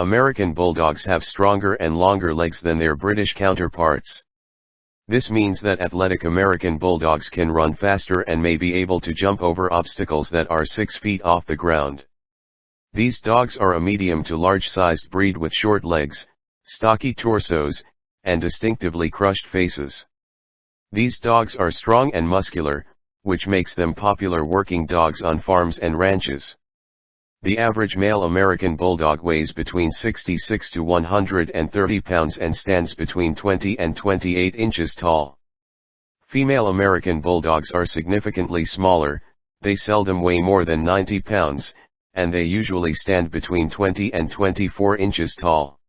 American Bulldogs have stronger and longer legs than their British counterparts. This means that athletic American Bulldogs can run faster and may be able to jump over obstacles that are 6 feet off the ground. These dogs are a medium to large-sized breed with short legs, stocky torsos, and distinctively crushed faces. These dogs are strong and muscular, which makes them popular working dogs on farms and ranches. The average male American Bulldog weighs between 66 to 130 pounds and stands between 20 and 28 inches tall. Female American Bulldogs are significantly smaller, they seldom weigh more than 90 pounds, and they usually stand between 20 and 24 inches tall.